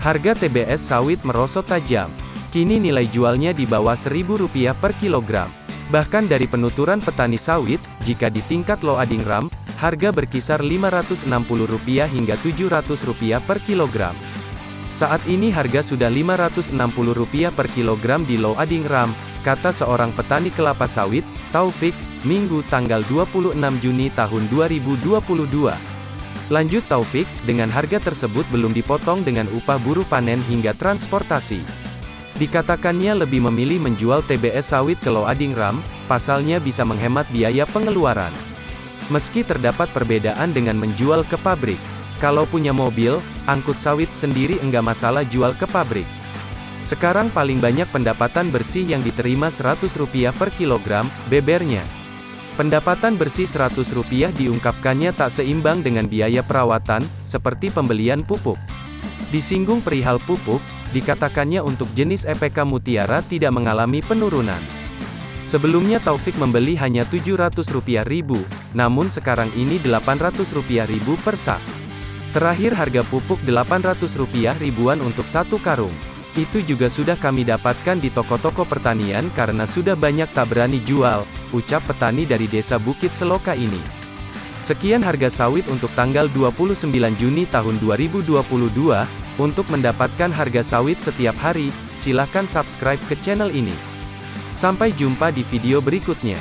Harga TBS sawit merosot tajam. Kini nilai jualnya di bawah Rp1.000 per kilogram. Bahkan dari penuturan petani sawit, jika di tingkat low adingram, harga berkisar Rp560 hingga Rp700 per kilogram. Saat ini harga sudah Rp560 per kilogram di low adingram, kata seorang petani kelapa sawit, Taufik, Minggu tanggal 26 Juni tahun 2022. Lanjut Taufik, dengan harga tersebut belum dipotong dengan upah buruh panen hingga transportasi. Dikatakannya lebih memilih menjual TBS sawit ke Loadingram, pasalnya bisa menghemat biaya pengeluaran. Meski terdapat perbedaan dengan menjual ke pabrik. Kalau punya mobil, angkut sawit sendiri enggak masalah jual ke pabrik. Sekarang paling banyak pendapatan bersih yang diterima Rp100 per kilogram, bebernya. Pendapatan bersih Rp100 diungkapkannya tak seimbang dengan biaya perawatan, seperti pembelian pupuk. Disinggung perihal pupuk, dikatakannya untuk jenis EPK Mutiara tidak mengalami penurunan. Sebelumnya Taufik membeli hanya Rp700 ribu, namun sekarang ini Rp800 ribu per sak. Terakhir harga pupuk Rp800 ribuan untuk satu karung. Itu juga sudah kami dapatkan di toko-toko pertanian karena sudah banyak tak berani jual, ucap petani dari desa Bukit Seloka ini. Sekian harga sawit untuk tanggal 29 Juni tahun 2022. Untuk mendapatkan harga sawit setiap hari, silahkan subscribe ke channel ini. Sampai jumpa di video berikutnya.